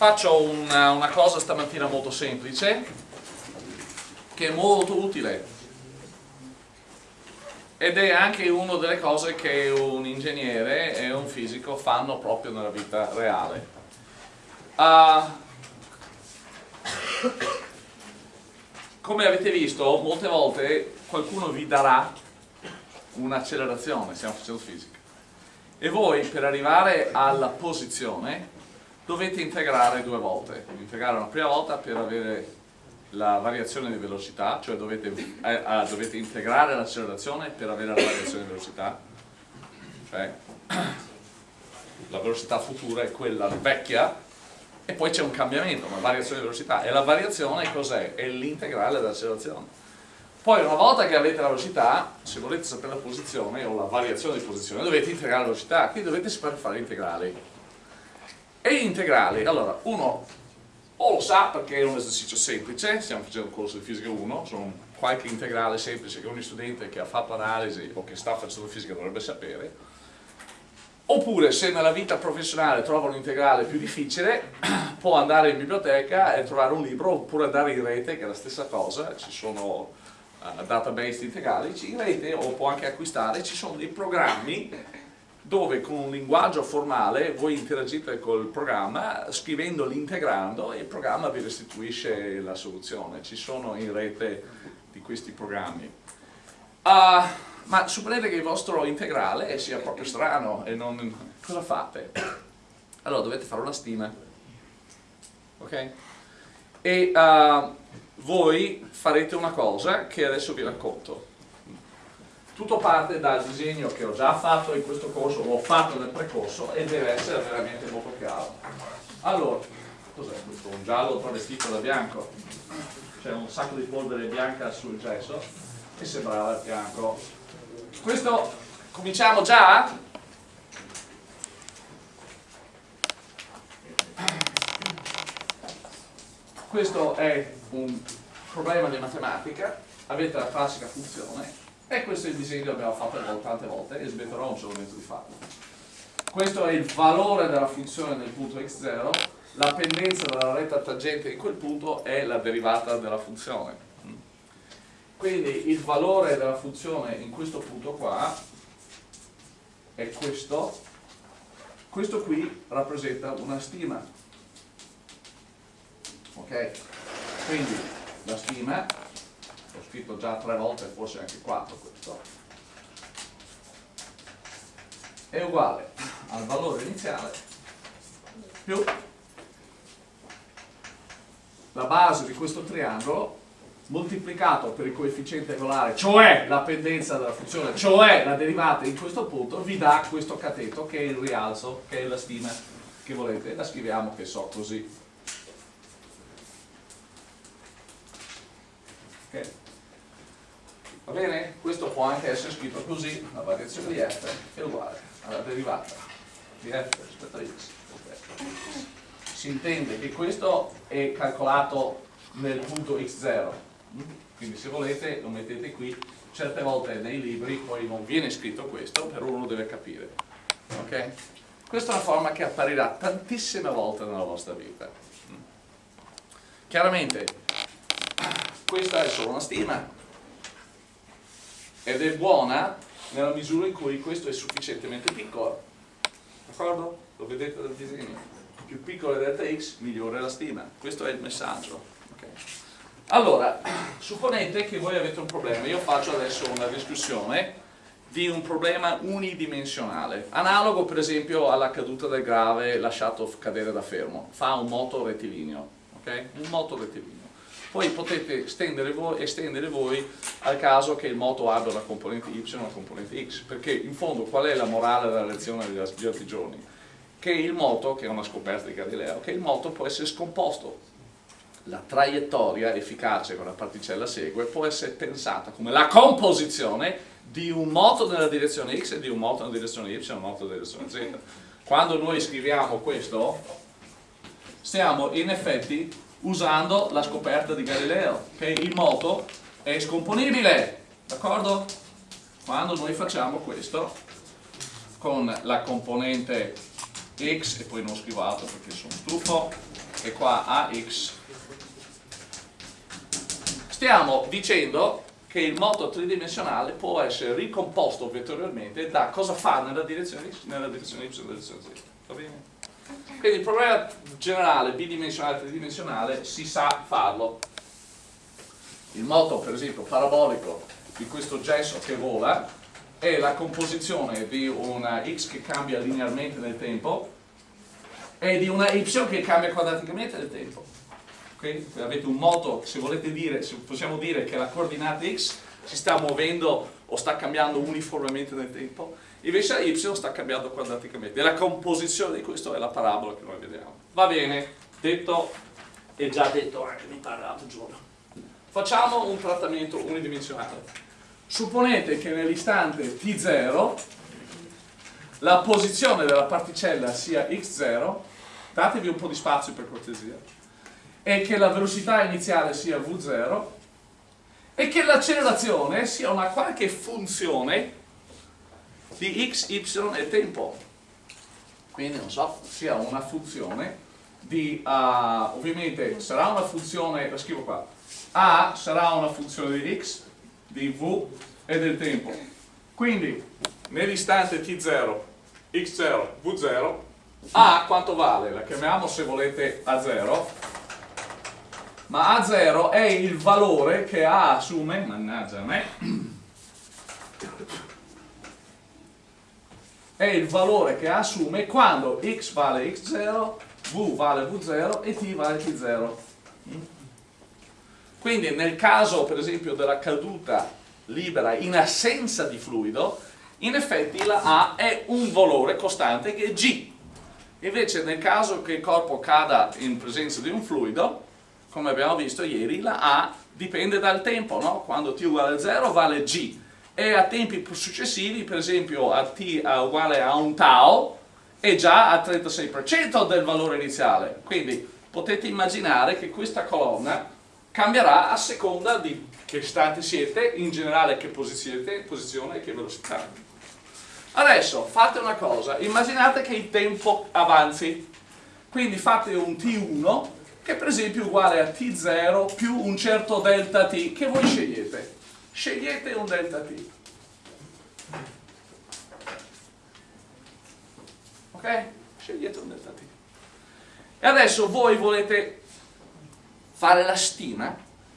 faccio una, una cosa stamattina molto semplice, che è molto utile ed è anche una delle cose che un ingegnere e un fisico fanno proprio nella vita reale. Uh, come avete visto, molte volte qualcuno vi darà un'accelerazione, stiamo facendo fisica, e voi per arrivare alla posizione dovete integrare due volte. Integrare una prima volta per avere la variazione di velocità, cioè dovete, eh, ah, dovete integrare l'accelerazione per avere la variazione di velocità, cioè la velocità futura è quella vecchia e poi c'è un cambiamento, una variazione di velocità e la variazione cos'è? È l'integrale dell'accelerazione. Poi una volta che avete la velocità, se volete sapere la posizione o la variazione di posizione, dovete integrare la velocità, quindi dovete saper fare integrali. E integrali, allora, uno o lo sa perché è un esercizio semplice, stiamo facendo un corso di fisica 1, sono qualche integrale semplice che ogni studente che ha fatto analisi o che sta facendo fisica dovrebbe sapere, oppure se nella vita professionale trova un integrale più difficile, può andare in biblioteca e trovare un libro, oppure andare in rete, che è la stessa cosa, ci sono uh, database integrali, in rete o può anche acquistare, ci sono dei programmi dove con un linguaggio formale voi interagite col programma scrivendo l'integrando e il programma vi restituisce la soluzione. Ci sono in rete di questi programmi. Uh, ma supponete che il vostro integrale sia proprio strano e non... cosa fate? Allora dovete fare una stima. Ok? E uh, voi farete una cosa che adesso vi racconto tutto parte dal disegno che ho già fatto in questo corso o ho fatto nel precorso e deve essere veramente molto chiaro allora, cos'è questo? un giallo travestito da bianco c'è un sacco di polvere bianca sul gesso e sembrava bianco questo cominciamo già? questo è un problema di matematica avete la classica funzione e questo è il disegno che abbiamo fatto tante volte e smetterò un solo momento di farlo. Questo è il valore della funzione del punto x0, la pendenza della retta tangente in quel punto è la derivata della funzione. Quindi il valore della funzione in questo punto qua è questo, questo qui rappresenta una stima. Ok? Quindi la stima scritto già tre volte, forse anche quattro questo, è uguale al valore iniziale più la base di questo triangolo moltiplicato per il coefficiente angolare, cioè la pendenza della funzione, cioè la derivata in questo punto, vi dà questo cateto che è il rialzo, che è la stima che volete. La scriviamo che so così. Okay. Va bene? Questo può anche essere scritto così, la variazione di f è uguale alla derivata di f rispetto a x. Si intende che questo è calcolato nel punto x0, quindi se volete lo mettete qui, certe volte nei libri poi non viene scritto questo, però uno deve capire. Okay? Questa è una forma che apparirà tantissime volte nella vostra vita. Chiaramente questa è solo una stima, ed è buona nella misura in cui questo è sufficientemente piccolo. D'accordo? lo vedete dal disegno? Più piccola è delta x migliore la stima. Questo è il messaggio. Okay. allora supponete che voi avete un problema. Io faccio adesso una discussione di un problema unidimensionale analogo per esempio alla caduta del grave lasciato cadere da fermo. Fa un moto rettilineo okay? un moto rettilineo poi potete estendere voi, estendere voi, al caso che il moto abbia una componente y e una componente x, perché in fondo qual è la morale della lezione di altri giorni? Che il moto, che è una scoperta di Galileo, che il moto può essere scomposto. La traiettoria efficace con la particella segue può essere pensata come la composizione di un moto nella direzione x e di un moto nella direzione y e un moto nella direzione z. Quando noi scriviamo questo, stiamo in effetti usando la scoperta di Galileo, che il moto è scomponibile, d'accordo? Quando noi facciamo questo con la componente x, e poi non scrivo altro perché sono stufo, e qua AX, stiamo dicendo che il moto tridimensionale può essere ricomposto vettorialmente da cosa fa nella direzione, nella direzione y nella direzione z. Va bene? Quindi il problema generale, bidimensionale tridimensionale, si sa farlo. Il moto, per esempio, parabolico di questo gesso che vola è la composizione di una x che cambia linearmente nel tempo e di una y che cambia quadraticamente nel tempo. Quindi avete un moto, se volete dire, se possiamo dire che la coordinata x si sta muovendo o sta cambiando uniformemente nel tempo, invece y sta cambiando quadraticamente. E la composizione di questo è la parabola che noi vediamo. Va bene, detto e già detto anche mi pare l'altro giorno. Facciamo un trattamento unidimensionale. Supponete che nell'istante t0 la posizione della particella sia x0, datevi un po' di spazio per cortesia, e che la velocità iniziale sia v0 e che l'accelerazione sia una qualche funzione di x, y e tempo. Quindi non so, sia una funzione di, uh, ovviamente sarà una funzione, la scrivo qua, a sarà una funzione di x, di v e del tempo. Quindi nell'istante t0, x0, v0, a quanto vale? La chiamiamo se volete a 0 ma A0 è il valore che A assume, mannaggia a me, è il valore che assume quando x vale x0, v vale v0 e t vale t0. Quindi nel caso per esempio della caduta libera in assenza di fluido, in effetti la A è un valore costante che è g. Invece nel caso che il corpo cada in presenza di un fluido, come abbiamo visto ieri, la A dipende dal tempo, no? quando t uguale a 0 vale g e a tempi successivi, per esempio a t uguale a un tau, è già a 36% del valore iniziale. Quindi potete immaginare che questa colonna cambierà a seconda di che stati siete, in generale che posizione, posizione e che velocità. Adesso fate una cosa, immaginate che il tempo avanzi, quindi fate un t1 che per esempio è uguale a t0 più un certo delta t che voi scegliete. Scegliete un delta t. Ok? Scegliete un delta t. E adesso voi volete fare la stima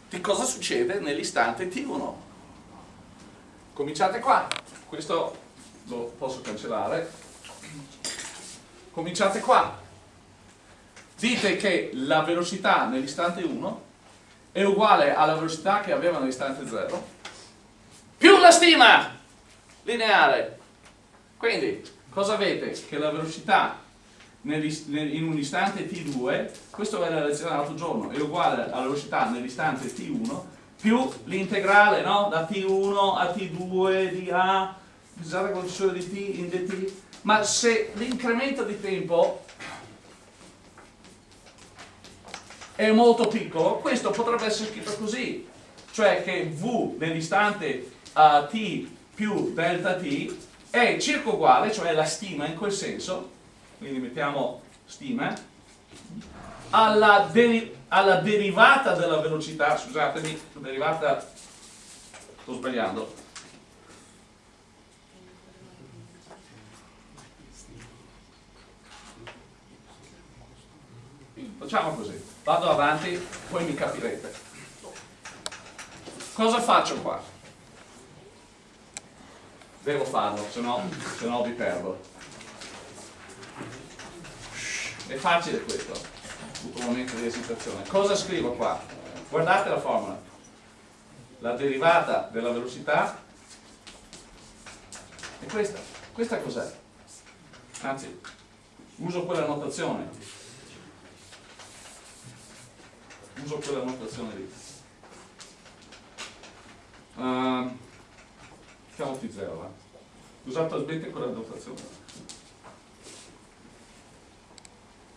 di cosa succede nell'istante t1. Cominciate qua. Questo lo posso cancellare. Cominciate qua dite che la velocità nell'istante 1 è uguale alla velocità che aveva nell'istante 0 più la stima lineare. Quindi, cosa avete? Che la velocità in un istante t2, questo è la lezione dell'altro giorno, è uguale alla velocità nell'istante t1 più l'integrale no? da t1 a t2 di a, scusate con il di t in dt, ma se l'incremento di tempo è molto piccolo, questo potrebbe essere scritto così, cioè che v nell'istante uh, t più delta t è circa uguale, cioè la stima in quel senso, quindi mettiamo stima, alla, deri alla derivata della velocità, scusatemi, derivata, sto sbagliando, facciamo così vado avanti, poi mi capirete. Cosa faccio qua? Devo farlo, se no, se no vi perdo. È facile questo, un momento di esitazione. Cosa scrivo qua? Guardate la formula. La derivata della velocità è questa. Questa cos'è? Anzi, uso quella notazione uso quella notazione lì. Uh, chiamo T0, va. Usate talmente quella notazione.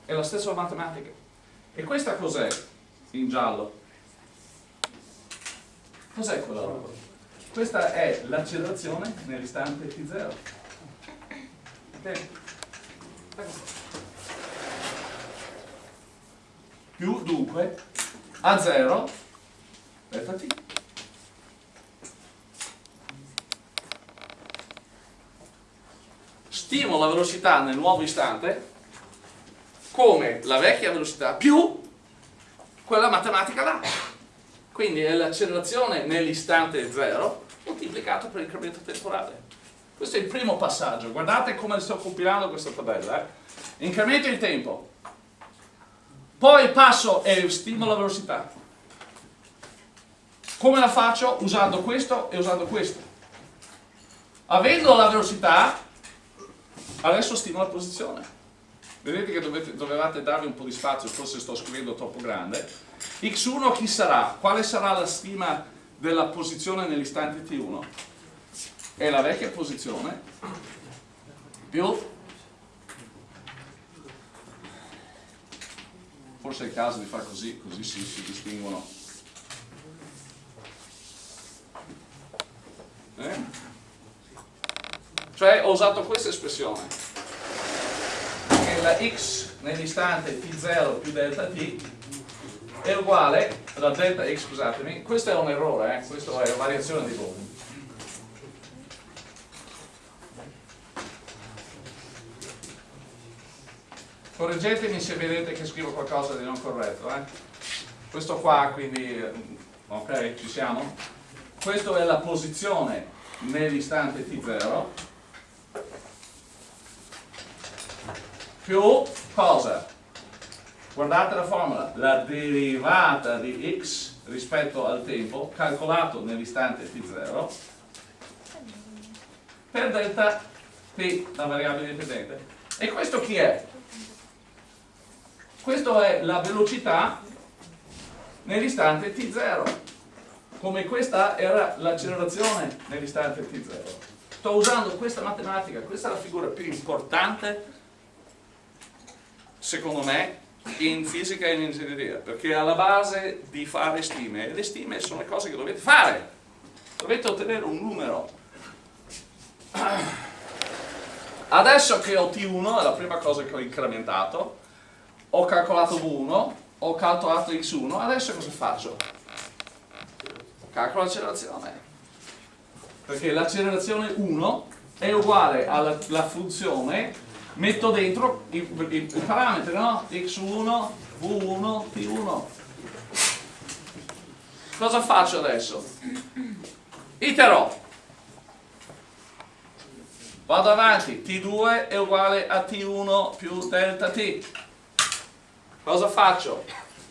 È la stessa matematica. E questa cos'è in giallo? Cos'è quella roba? Questa è l'accelerazione nell'istante T0. Ok? più dunque a 0 delta t. Stimo la velocità nel nuovo istante come la vecchia velocità più quella matematica là. Quindi è l'accelerazione nell'istante 0 moltiplicato per l'incremento temporale. Questo è il primo passaggio. Guardate come sto compilando questa tabella. Eh? Incremento il tempo. Poi passo e stimo la velocità. Come la faccio? Usando questo e usando questo. Avendo la velocità, adesso stimo la posizione. Vedete che dovete, dovevate darvi un po' di spazio, forse sto scrivendo troppo grande. x1 chi sarà? Quale sarà la stima della posizione nell'istante t1? È la vecchia posizione più forse è il caso di fare così, così si, si distinguono. Eh? Cioè ho usato questa espressione la x nell'istante t0 più delta t è uguale alla delta x, scusatemi, questo è un errore, eh? questo è una variazione di volume. Correggetemi se vedete che scrivo qualcosa di non corretto. Eh? Questo qua, quindi, ok, ci siamo? Questa è la posizione nell'istante t0 più cosa? Guardate la formula, la derivata di x rispetto al tempo calcolato nell'istante t0 per delta t, la variabile dipendente. E questo chi è? Questo è la velocità nell'istante t0 come questa era l'accelerazione nell'istante t0 sto usando questa matematica questa è la figura più importante secondo me, in fisica e in ingegneria, perché alla base di fare stime, e le stime sono le cose che dovete fare, dovete ottenere un numero. Adesso che ho T1, è la prima cosa che ho incrementato, ho calcolato V1, ho calcolato X1, adesso cosa faccio? Calcolo l'accelerazione. Perché l'accelerazione 1 è uguale alla funzione metto dentro i, i, i parametri, no? x1, v1, t1. Cosa faccio adesso? Iterò. Vado avanti, t2 è uguale a t1 più delta t. Cosa faccio?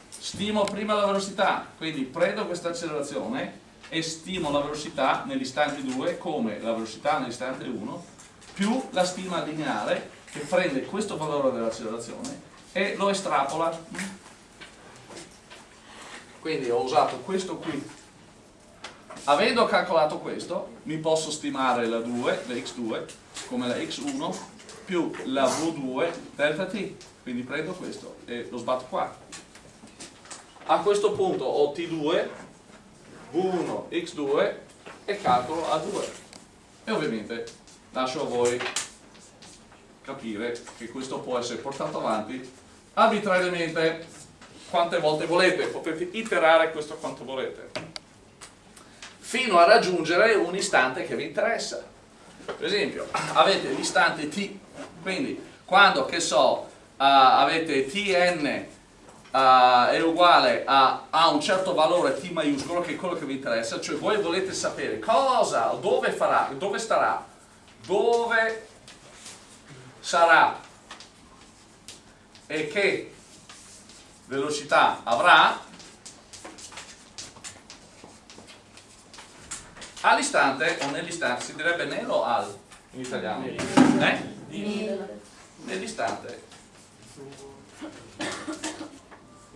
Stimo prima la velocità, quindi prendo questa accelerazione e stimo la velocità nell'istante 2 come la velocità nell'istante 1 più la stima lineare che prende questo valore dell'accelerazione e lo estrapola. Quindi ho usato questo qui. Avendo calcolato questo, mi posso stimare la 2, la x2, come la x1 più la v2 delta t. Quindi prendo questo e lo sbatto qua. A questo punto ho t2, v1, x2 e calcolo a2. E ovviamente lascio a voi capire che questo può essere portato avanti arbitrariamente quante volte volete, potete iterare questo quanto volete, fino a raggiungere un istante che vi interessa. Per esempio, avete l'istante t, quindi quando, che so, uh, avete tn uh, è uguale a, a, un certo valore t maiuscolo, che è quello che vi interessa, cioè voi volete sapere cosa, dove farà, dove starà, dove sarà e che velocità avrà all'istante o nell'istante, si direbbe nero al in italiano? Eh? Nell'istante.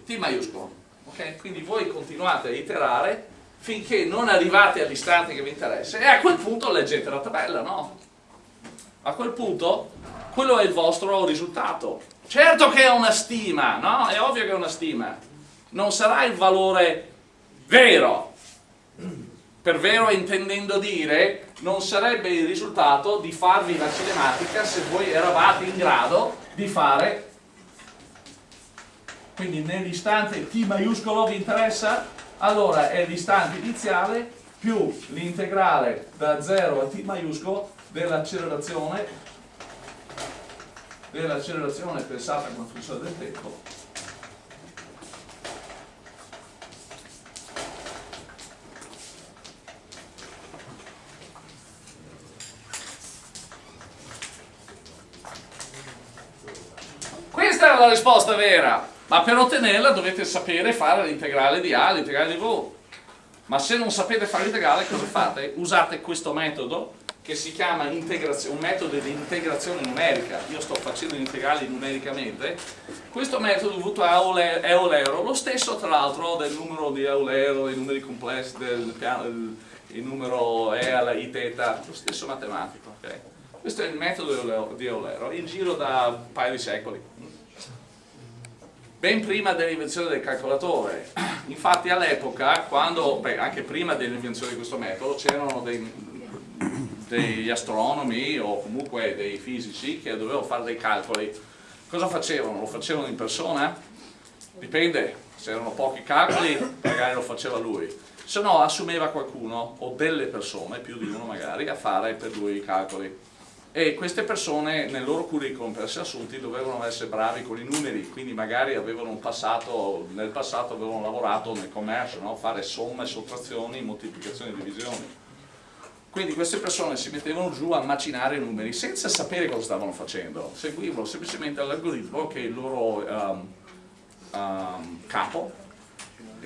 T maiuscolo. ok? Quindi voi continuate a iterare finché non arrivate all'istante che vi interessa e a quel punto leggete la tabella, no? A quel punto quello è il vostro risultato. Certo che è una stima, no? È ovvio che è una stima. Non sarà il valore vero. Per vero intendendo dire, non sarebbe il risultato di farvi la cinematica se voi eravate in grado di fare quindi nell'istante t maiuscolo vi interessa? Allora è l'istante iniziale più l'integrale da 0 a t maiuscolo dell'accelerazione dell'accelerazione pensata come funzione del tempo Questa è la risposta vera, ma per ottenerla dovete sapere fare l'integrale di A, l'integrale di V. Ma se non sapete fare l'integrale cosa fate? Usate questo metodo che si chiama un metodo di integrazione numerica. Io sto facendo gli integrali numericamente. Questo metodo dovuto a Eulero, lo stesso tra l'altro del numero di Eulero, dei numeri complessi, del piano, il, il numero E alla I teta, lo stesso matematico. Okay? Questo è il metodo di Eulero, in giro da un paio di secoli ben prima dell'invenzione del calcolatore. Infatti all'epoca, anche prima dell'invenzione di questo metodo, c'erano degli astronomi o comunque dei fisici che dovevano fare dei calcoli. Cosa facevano? Lo facevano in persona? Dipende, se erano pochi calcoli magari lo faceva lui, se no assumeva qualcuno o delle persone, più di uno magari, a fare per lui i calcoli e queste persone nel loro curriculum per essere assunti dovevano essere bravi con i numeri, quindi magari avevano un passato, nel passato avevano lavorato nel commercio, no? fare somme, sottrazioni, moltiplicazioni e divisioni. Quindi queste persone si mettevano giù a macinare i numeri senza sapere cosa stavano facendo, seguivano semplicemente l'algoritmo che il loro um, um, capo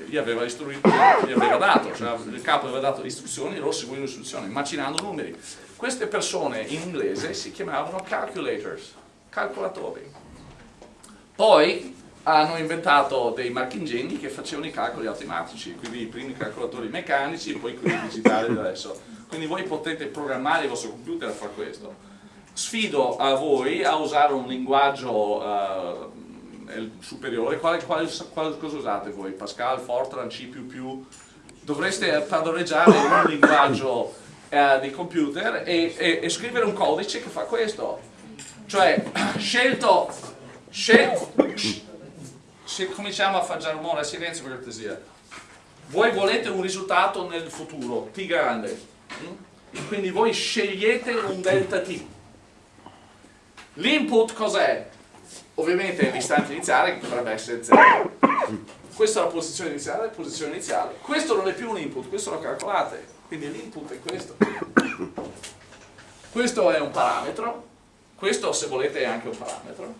gli aveva, gli aveva dato, cioè il capo aveva dato le istruzioni e loro seguivano le istruzioni, macinando numeri. Queste persone in inglese si chiamavano calculators, calcolatori. Poi hanno inventato dei marchingegni che facevano i calcoli automatici, quindi i primi calcolatori meccanici poi quelli digitali adesso. Quindi voi potete programmare il vostro computer a fare questo. Sfido a voi a usare un linguaggio uh, superiore. Quale, quale, quale, cosa usate voi? Pascal, Fortran, C++? Dovreste padroneggiare un linguaggio eh, di computer e, e, e, scrivere un codice che fa questo cioè scelto, scelto se cominciamo a fare rumore silenzio per cortesia voi volete un risultato nel futuro t grande? Quindi voi scegliete un delta t. L'input cos'è? ovviamente l'istante iniziale che dovrebbe essere 0 questa è la posizione iniziale, posizione iniziale. Questo non è più un input, questo lo calcolate. Quindi l'input è questo. Questo è un parametro, questo se volete è anche un parametro,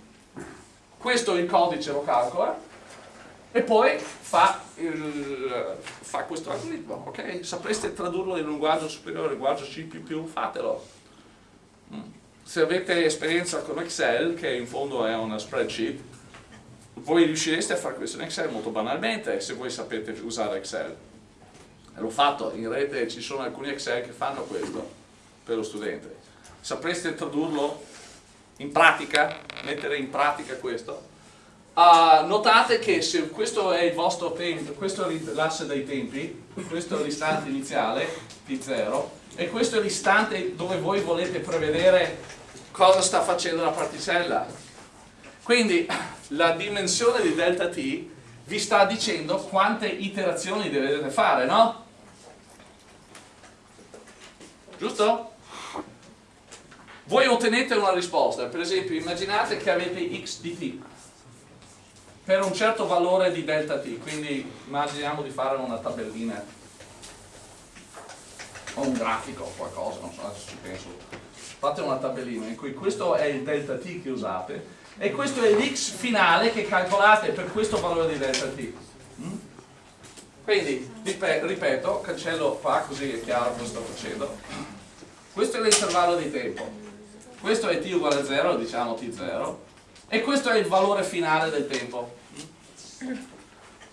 questo il codice lo calcola e poi fa, il, fa questo algoritmo, ok? Sapreste tradurlo in un linguaggio superiore, linguaggio C++, fatelo. Mm. Se avete esperienza con Excel, che in fondo è una spreadsheet, voi riuscireste a fare questo in Excel molto banalmente se voi sapete usare Excel l'ho fatto, in rete ci sono alcuni Excel che fanno questo per lo studente. Sapreste tradurlo in pratica, mettere in pratica questo? Uh, notate che se questo è il vostro tempo, questo è l'asse dei tempi, questo è l'istante iniziale, T0, e questo è l'istante dove voi volete prevedere cosa sta facendo la particella. Quindi la dimensione di delta t vi sta dicendo quante iterazioni dovete fare, no? giusto? Voi ottenete una risposta, per esempio immaginate che avete x di t per un certo valore di delta t, quindi immaginiamo di fare una tabellina o un grafico o qualcosa, non so, adesso ci penso. Fate una tabellina in cui questo è il delta t che usate e questo è l'x finale che calcolate per questo valore di delta t. Mm? Quindi, ripeto, cancello qua così è chiaro cosa sto facendo questo è l'intervallo di tempo questo è t uguale a 0 diciamo t0 e questo è il valore finale del tempo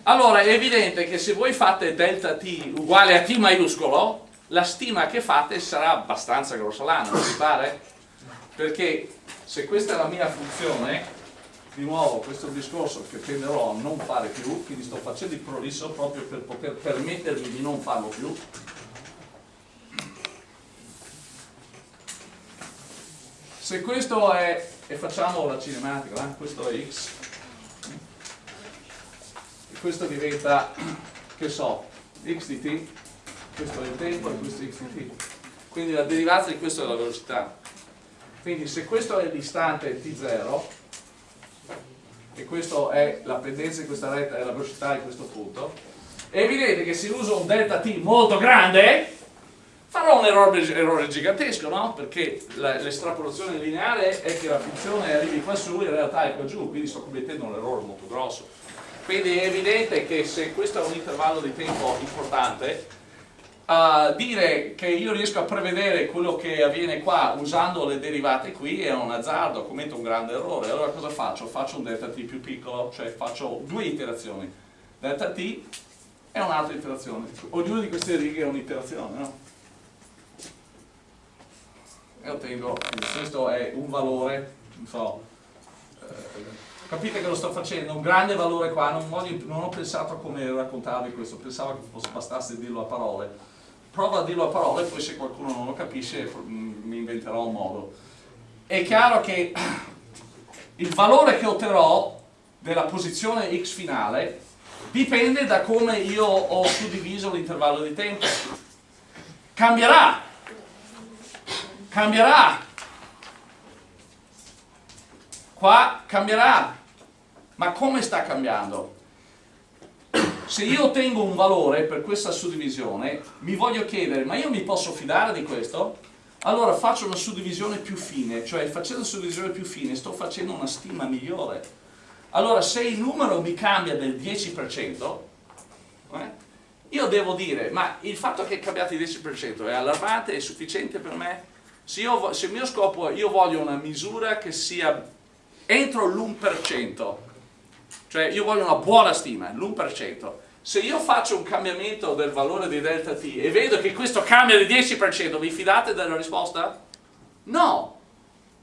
allora è evidente che se voi fate delta t uguale a t maiuscolo la stima che fate sarà abbastanza grossolana, non vi pare? perché se questa è la mia funzione di nuovo questo è un discorso che tenderò a non fare più quindi sto facendo il prolisso proprio per poter permettermi di non farlo più se questo è, e facciamo la cinematica, eh? questo è x, questo diventa, che so, x di t, questo è il tempo e questo è x di t. Quindi la derivata di questo è la velocità. Quindi se questo è l'istante t0, e questa è la pendenza di questa retta è la velocità di questo punto, è evidente che se uso un delta t molto grande, farò un errore, errore gigantesco, no? Perché l'estrapolazione lineare è che la funzione arrivi qua su, in realtà è qua giù, quindi sto commettendo un errore molto grosso. Quindi è evidente che se questo è un intervallo di tempo importante, uh, dire che io riesco a prevedere quello che avviene qua usando le derivate qui è un azzardo, commetto un grande errore. Allora cosa faccio? Faccio un delta t più piccolo, cioè faccio due iterazioni. Delta t è un'altra iterazione. Ognuna di queste righe è un'iterazione, no? E ottengo, questo è un valore, non so, eh, capite che lo sto facendo, un grande valore qua, non, voglio, non ho pensato a come raccontarvi questo, pensavo che fosse, bastasse dirlo a parole. Prova a dirlo a parole, poi se qualcuno non lo capisce mm, mi inventerò un modo. È chiaro che il valore che otterrò della posizione x finale dipende da come io ho suddiviso l'intervallo di tempo. Cambierà, cambierà. Qua cambierà. Ma come sta cambiando? Se io ottengo un valore per questa suddivisione, mi voglio chiedere, ma io mi posso fidare di questo? Allora faccio una suddivisione più fine, cioè facendo una suddivisione più fine sto facendo una stima migliore. Allora se il numero mi cambia del 10%, eh, io devo dire, ma il fatto che è cambiato il 10% è allarmante, è sufficiente per me? Se, io, se il mio scopo, io voglio una misura che sia entro l'1%, cioè io voglio una buona stima, l'1%, se io faccio un cambiamento del valore di delta t e vedo che questo cambia di 10%, vi fidate della risposta? No,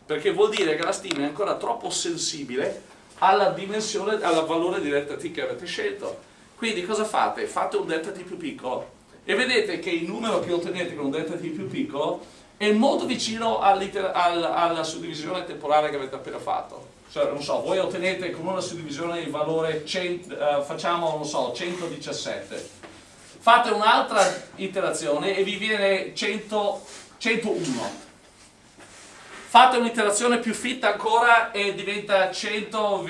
perché vuol dire che la stima è ancora troppo sensibile alla dimensione, al valore di delta t che avete scelto. Quindi cosa fate? Fate un delta t più piccolo e vedete che il numero che ottenete con un delta t più piccolo è molto vicino alla suddivisione temporale che avete appena fatto. Cioè, non so, voi ottenete con una suddivisione il valore, 100, uh, facciamo, non so, 117. Fate un'altra iterazione e vi viene 100, 101. Fate un'iterazione più fitta ancora e diventa 100,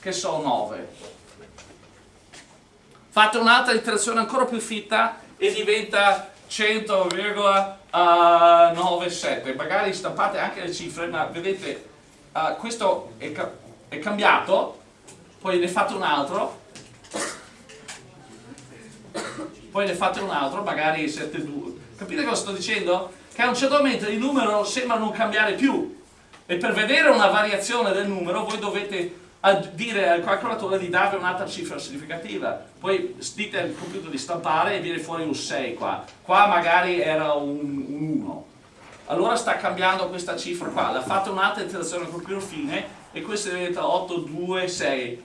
che so, 9. Fate un'altra iterazione ancora più fitta e diventa 100,97 magari stampate anche le cifre ma vedete uh, questo è, ca è, cambiato poi ne fate un altro. Poi ne fate un altro magari 7,2 capite cosa sto dicendo? che a un certo momento il numero sembra non cambiare più. E per vedere una variazione del numero voi dovete a dire al calcolatore di darvi un'altra cifra significativa. Poi dite al computer di stampare e viene fuori un 6 qua. Qua magari era un, un 1. Allora sta cambiando questa cifra qua. La fate un'altra interazione col più fine e questa diventa 8, 2, 6.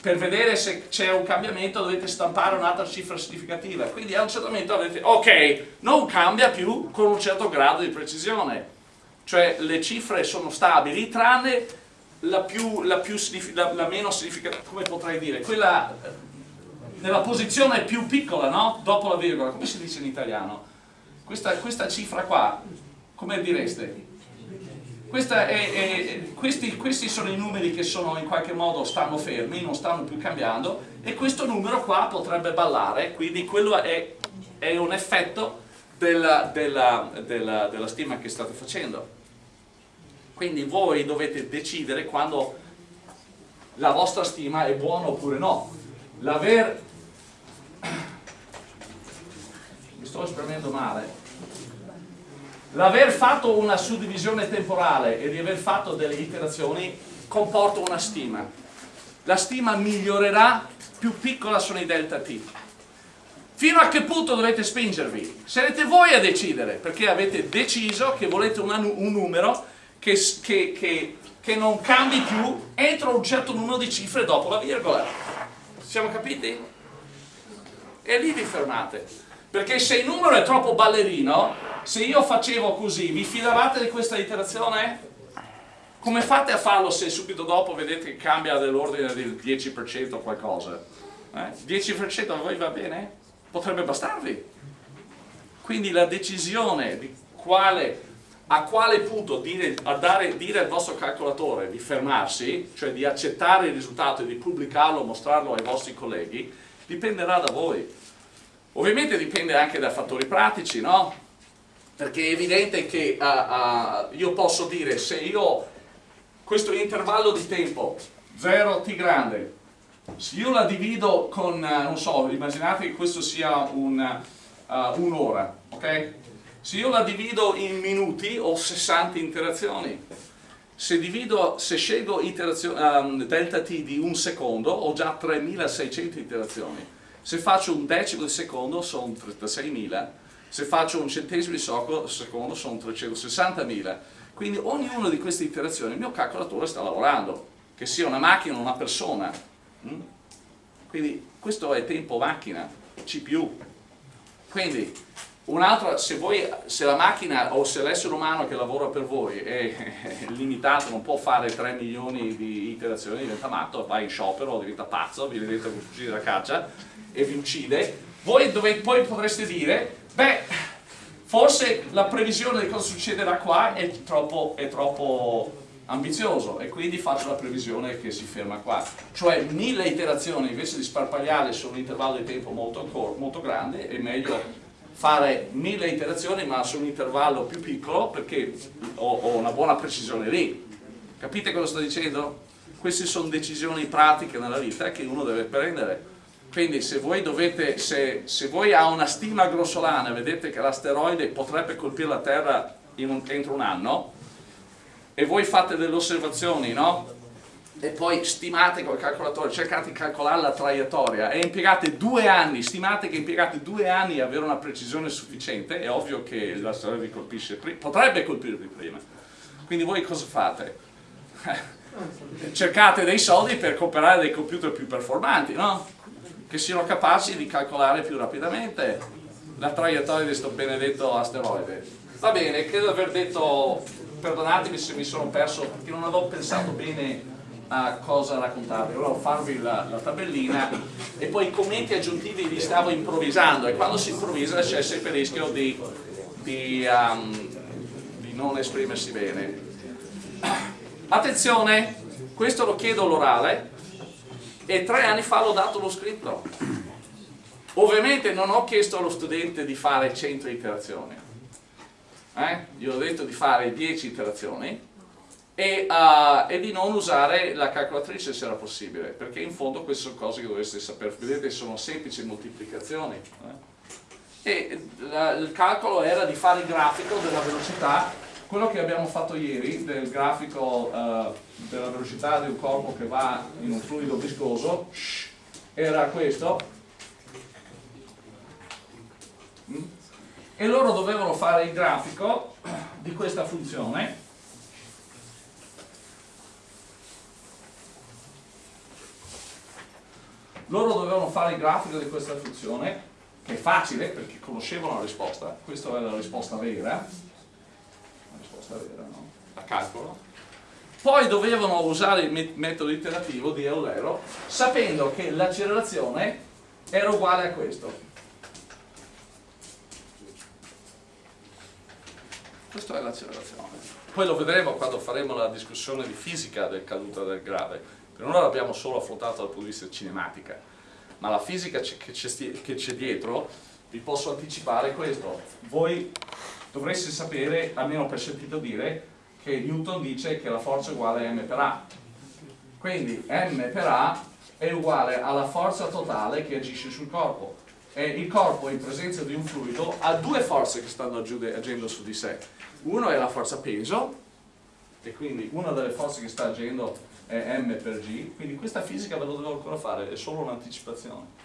Per vedere se c'è un cambiamento dovete stampare un'altra cifra significativa. Quindi a un certo momento avete, ok, non cambia più con un certo grado di precisione. Cioè le cifre sono stabili tranne la, più, la, più, la, la meno significativa, come potrei dire, quella nella posizione più piccola, no? Dopo la virgola, come si dice in italiano? Questa, questa cifra qua, come direste? È, è, questi, questi, sono i numeri che sono in qualche modo stanno fermi, non stanno più cambiando e questo numero qua potrebbe ballare, quindi quello è, è un effetto della, della, della, della stima che state facendo. Quindi voi dovete decidere quando la vostra stima è buona oppure no. L'aver... Mi sto esprimendo male. L'aver fatto una suddivisione temporale e di aver fatto delle iterazioni comporta una stima. La stima migliorerà più piccola sono i delta t. Fino a che punto dovete spingervi? Sarete voi a decidere, perché avete deciso che volete una, un numero che, che, che, che non cambi più entro un certo numero di cifre dopo la virgola. Siamo capiti? E lì vi fermate. Perché se il numero è troppo ballerino, se io facevo così, vi fidavate di questa iterazione? Come fate a farlo se subito dopo vedete che cambia dell'ordine del 10% o qualcosa? Eh? 10% a voi va bene? Potrebbe bastarvi. Quindi la decisione di quale, a quale punto dire, dare, dire al vostro calcolatore di fermarsi, cioè di accettare il risultato e di pubblicarlo, mostrarlo ai vostri colleghi, dipenderà da voi. Ovviamente dipende anche da fattori pratici, no? Perché è evidente che uh, uh, io posso dire se io questo intervallo di tempo 0 t grande se io la divido con, uh, non so, immaginate che questo sia un'ora, un ok? Se io la divido in minuti ho 60 interazioni. Se, divido, se scelgo um, delta t di un secondo ho già 3600 interazioni. Se faccio un decimo di secondo sono 36.000 se faccio un centesimo di secondo sono 360.000 quindi ognuna di queste iterazioni il mio calcolatore sta lavorando che sia una macchina o una persona mm? quindi questo è tempo macchina CPU quindi un'altra se, se la macchina o se l'essere umano che lavora per voi è, limitato non può fare 3 milioni di iterazioni diventa matto va in sciopero diventa pazzo vi diventa un fucile da caccia e vi uccide voi dovete, poi potreste dire beh Forse la previsione di cosa succederà qua è troppo, è troppo ambizioso e quindi faccio la previsione che si ferma qua. Cioè mille iterazioni invece di sparpagliare su un intervallo di tempo molto, molto grande è meglio fare mille iterazioni ma su un intervallo più piccolo perché ho, ho una buona precisione lì. Capite cosa sto dicendo? Queste sono decisioni pratiche nella vita che uno deve prendere quindi se voi, dovete, se, se voi ha una stima grossolana vedete che l'asteroide potrebbe colpire la Terra un, entro un anno e voi fate delle osservazioni, no? E poi stimate col calcolatore, cercate di calcolare la traiettoria e impiegate due anni, stimate che impiegate due anni a avere una precisione sufficiente, è ovvio che l'asteroide vi colpisce prima, potrebbe colpirvi prima. Quindi voi cosa fate? cercate dei soldi per comprare dei computer più performanti, no? che siano capaci di calcolare più rapidamente la traiettoria di questo benedetto asteroide. Va bene, credo di aver detto, perdonatemi se mi sono perso perché non avevo pensato bene a cosa raccontarvi, volevo farvi la, la tabellina e poi i commenti aggiuntivi li stavo improvvisando e quando si improvvisa c'è sempre il rischio di, di, um, di non esprimersi bene. Attenzione, questo lo chiedo all'orale, e tre anni fa l'ho dato lo scritto. Ovviamente non ho chiesto allo studente di fare 100 iterazioni, eh? gli ho detto di fare 10 iterazioni e, uh, e, di non usare la calcolatrice se era possibile, perché in fondo queste sono cose che dovreste sapere, vedete sono semplici moltiplicazioni. Eh? E la, il calcolo era di fare il grafico della velocità quello che abbiamo fatto ieri del grafico uh, della velocità di un corpo che va in un fluido viscoso era questo mm? e loro dovevano fare il grafico di questa funzione loro dovevano fare il grafico di questa funzione che è facile perché conoscevano la risposta questa è la risposta vera risposta vera, no? a calcolo, poi dovevano usare il metodo iterativo di Eulero sapendo che l'accelerazione era uguale a questo. Questa è l'accelerazione. Poi lo vedremo quando faremo la discussione di fisica del caduta del grave. Per ora l'abbiamo solo affrontato dal punto di vista cinematica, ma la fisica che c'è dietro vi posso anticipare questo. Voi dovreste sapere, almeno per sentito dire, che Newton dice che la forza è uguale a m per a. Quindi m per a è uguale alla forza totale che agisce sul corpo. E il corpo in presenza di un fluido ha due forze che stanno agendo su di sé. Uno è la forza peso, e quindi una delle forze che sta agendo è m per g, quindi questa fisica ve lo devo ancora fare, è solo un'anticipazione.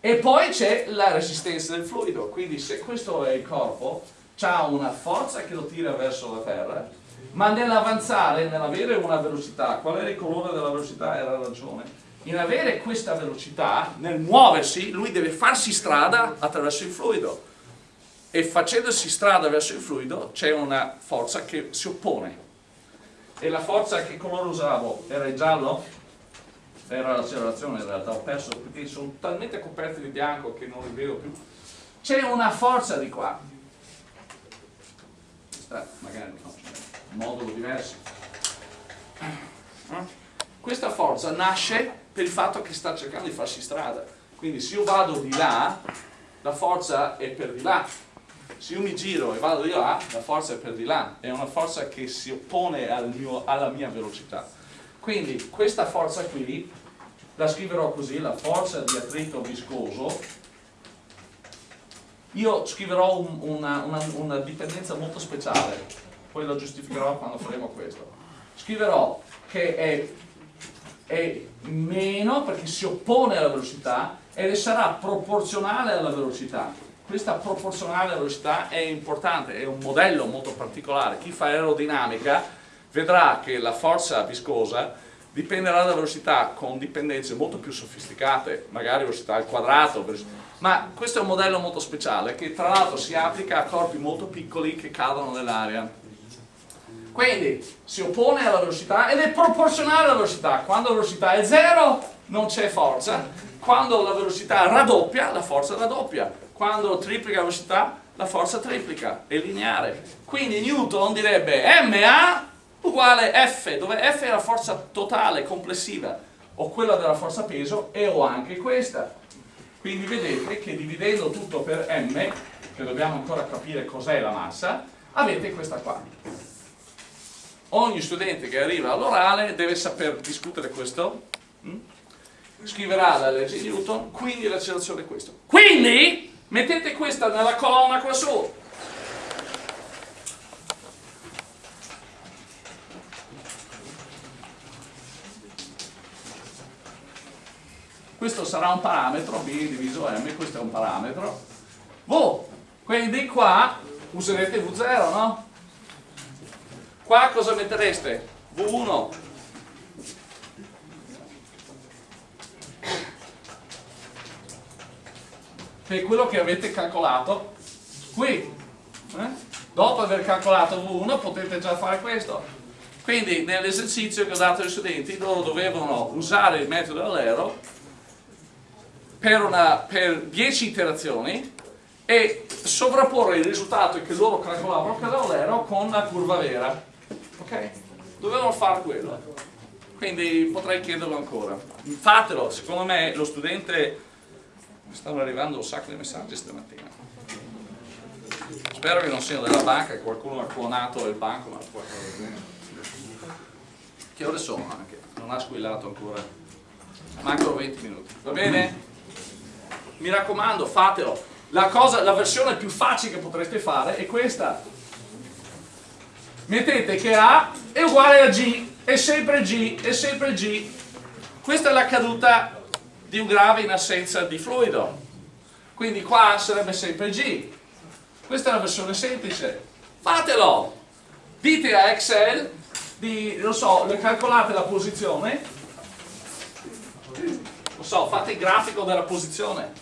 E poi c'è la resistenza del fluido, quindi se questo è il corpo, ha una forza che lo tira verso la terra, ma nell'avanzare, nell'avere una velocità, qual era il colore della velocità? Era ragione. In avere questa velocità, nel muoversi, lui deve farsi strada attraverso il fluido. E facendosi strada verso il fluido c'è una forza che si oppone. E la forza che colore usavo era il giallo? Era l'accelerazione in realtà, ho perso perché sono talmente coperti di bianco che non li vedo più. C'è una forza di qua. Questa magari no, un modulo diverso. Questa forza nasce per il fatto che sta cercando di farsi strada. Quindi se io vado di là, la forza è per di là se io mi giro e vado di là, la forza è per di là, è una forza che si oppone al mio, alla mia velocità. Quindi questa forza qui la scriverò così, la forza di attrito viscoso, io scriverò un, una, una, una dipendenza molto speciale, poi lo giustificherò quando faremo questo. Scriverò che è, è meno perché si oppone alla velocità ed sarà proporzionale alla velocità questa proporzionale velocità è importante, è un modello molto particolare. Chi fa aerodinamica vedrà che la forza viscosa dipenderà dalla velocità con dipendenze molto più sofisticate, magari velocità al quadrato, ma questo è un modello molto speciale che tra l'altro si applica a corpi molto piccoli che cadono nell'aria. Quindi si oppone alla velocità ed è proporzionale alla velocità. Quando la velocità è zero non c'è forza, quando la velocità raddoppia la forza raddoppia quando triplica la velocità la forza triplica, è lineare. Quindi Newton direbbe MA uguale F, dove F è la forza totale, complessiva, o quella della forza peso, e ho anche questa. Quindi vedete che dividendo tutto per M, che dobbiamo ancora capire cos'è la massa, avete questa qua. Ogni studente che arriva all'orale deve saper discutere questo, hm? scriverà la legge di Newton, quindi l'accelerazione è questo. Quindi Mettete questa nella colonna qua su. Questo sarà un parametro, B diviso M, questo è un parametro. V, quindi qua userete V0, no? Qua cosa mettereste? V1 che è quello che avete calcolato qui. Eh? Dopo aver calcolato V1 potete già fare questo. Quindi nell'esercizio che ho dato ai studenti loro dovevano usare il metodo all'ero per, per 10 iterazioni e sovrapporre il risultato che loro calcolavano per l'allero con la curva vera. Ok? Dovevano fare quello. Quindi potrei chiederlo ancora. Fatelo, secondo me lo studente stanno arrivando un sacco di messaggi stamattina. Spero che non siano della banca che qualcuno ha clonato il banco ma che ore sono anche? Non ha squillato ancora. Mancano 20 minuti. Va bene? mi raccomando fatelo. La, cosa, la versione più facile che potreste fare è questa. Mettete che A è uguale a G è sempre G è sempre G. Questa è la caduta di un grave in assenza di fluido. Quindi qua sarebbe sempre G. Questa è la versione semplice. Fatelo! Dite a Excel, di, non so, calcolate la posizione, non so, fate il grafico della posizione.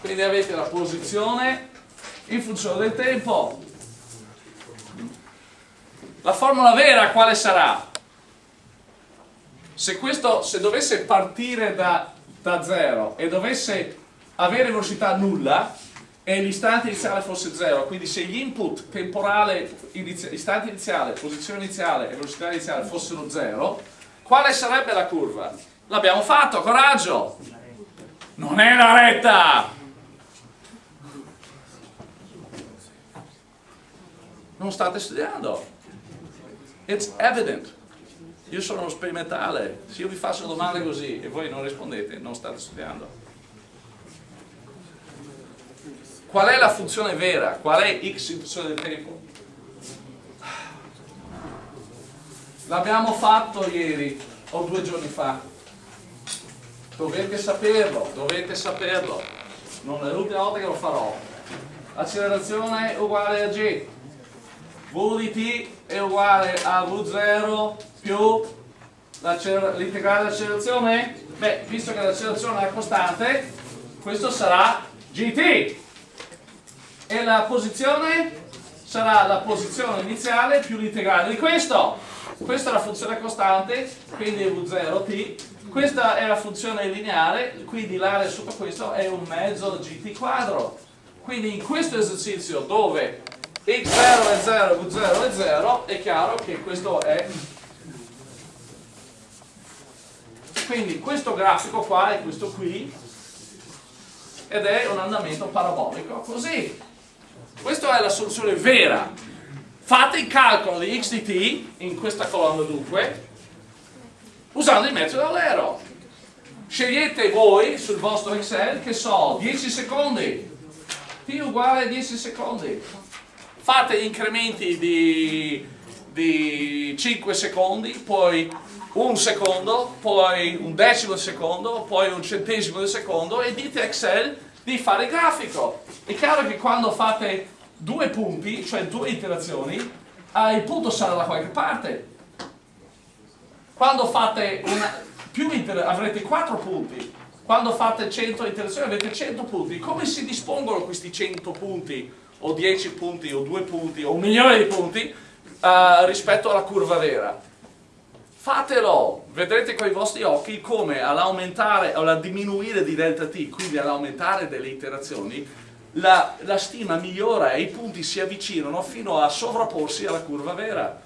Quindi avete la posizione in funzione del tempo. La formula vera quale sarà? Se, questo, se dovesse partire da, da zero e dovesse avere velocità nulla e l'istante iniziale fosse zero, quindi se gli input temporale, istante iniziale, posizione iniziale e velocità iniziale fossero zero, quale sarebbe la curva? L'abbiamo fatto, coraggio! Non è la retta! Non state studiando. It's evident. Io sono sperimentale, se io vi faccio domande così e voi non rispondete, non state studiando. Qual è la funzione vera? Qual è x in funzione del tempo? L'abbiamo fatto ieri o due giorni fa. Dovete saperlo, dovete saperlo. Non è l'ultima volta che lo farò. Accelerazione uguale a g. V di t è uguale a V0 più l'integrale dell'accelerazione? Beh, visto che l'accelerazione è costante, questo sarà gt. E la posizione sarà la posizione iniziale più l'integrale di questo. Questa è la funzione costante, quindi è V0t. Questa è la funzione lineare, quindi l'area sotto questo è un mezzo gt quadro. Quindi in questo esercizio dove x0 è 0 e v0 è 0 è chiaro che questo è quindi questo grafico qua è questo qui ed è un andamento parabolico così. Questa è la soluzione vera. Fate il calcolo di x di t in questa colonna dunque usando il metodo Eulero scegliete voi sul vostro Excel che so 10 secondi. T uguale a 10 secondi fate gli incrementi di, di 5 secondi poi un secondo, poi un decimo di secondo, poi un centesimo di secondo e dite a Excel di fare il grafico. È chiaro che quando fate due punti, cioè due iterazioni, il punto sarà da qualche parte. Quando fate una, più avrete 4 punti, quando fate 100 iterazioni avete 100 punti. Come si dispongono questi 100 punti, o 10 punti, o 2 punti, o un milione di punti, uh, rispetto alla curva vera? Fatelo, vedrete con i vostri occhi come all'aumentare alla diminuire di delta t, quindi all'aumentare delle iterazioni, la, la, stima migliora e i punti si avvicinano fino a sovrapporsi alla curva vera.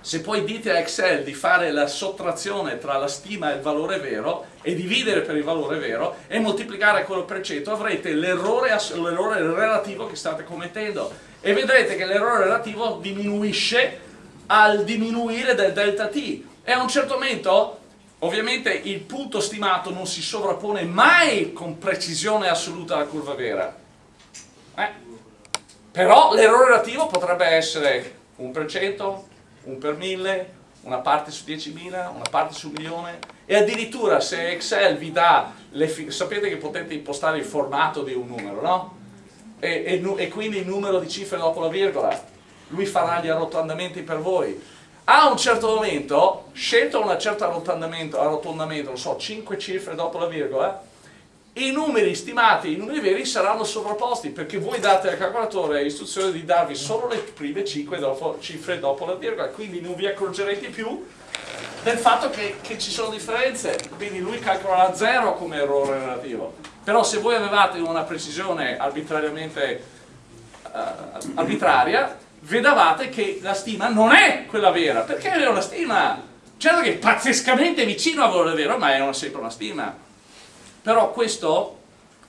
Se poi dite a Excel di fare la sottrazione tra la stima e il valore vero e dividere per il valore vero e moltiplicare quello per cento avrete l'errore relativo che state commettendo. E vedrete che l'errore relativo diminuisce al diminuire del delta t. E a un certo momento ovviamente il punto stimato non si sovrappone mai con precisione assoluta alla curva vera. Eh? però l'errore relativo potrebbe essere 1 per 100, 1 per 1000 una parte su 10.000, una parte su un milione e addirittura se Excel vi dà, sapete che potete impostare il formato di un numero, no? E, e, e quindi il numero di cifre dopo la virgola lui farà gli arrotondamenti per voi. A un certo momento, scelto un certo arrotondamento, arrotondamento, non so, 5 cifre dopo la virgola, i numeri stimati, i numeri veri saranno sovrapposti perché voi date al calcolatore l'istruzione di darvi solo le prime 5 dopo, cifre dopo la virgola, quindi non vi accorgerete più del fatto che, che ci sono differenze, quindi lui calcolerà 0 come errore relativo. Però se voi avevate una precisione arbitrariamente uh, arbitraria, vedavate che la stima non è quella vera, perché è una stima, certo che è pazzescamente vicino al valore vero, ma è una, sempre una stima. Però questo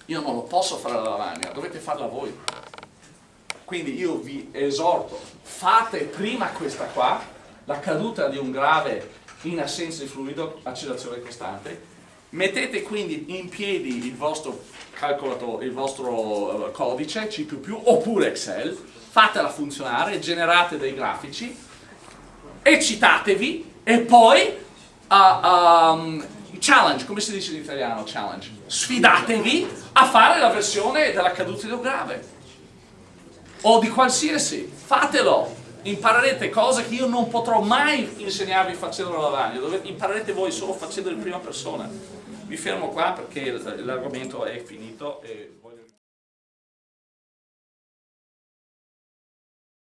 io non lo posso fare alla lavagna, dovete farla voi. Quindi io vi esorto, fate prima questa qua, la caduta di un grave in assenza di fluido, accelerazione costante, mettete quindi in piedi il vostro calcolatore, il vostro eh, codice C++ oppure Excel, fatela funzionare, generate dei grafici, eccitatevi e poi uh, um, challenge, come si dice in italiano challenge? Sfidatevi a fare la versione della caduta di grave o di qualsiasi, fatelo, imparerete cose che io non potrò mai insegnarvi facendo la lavagna, imparerete voi solo facendo in prima persona. Mi fermo qua perché l'argomento è finito. E...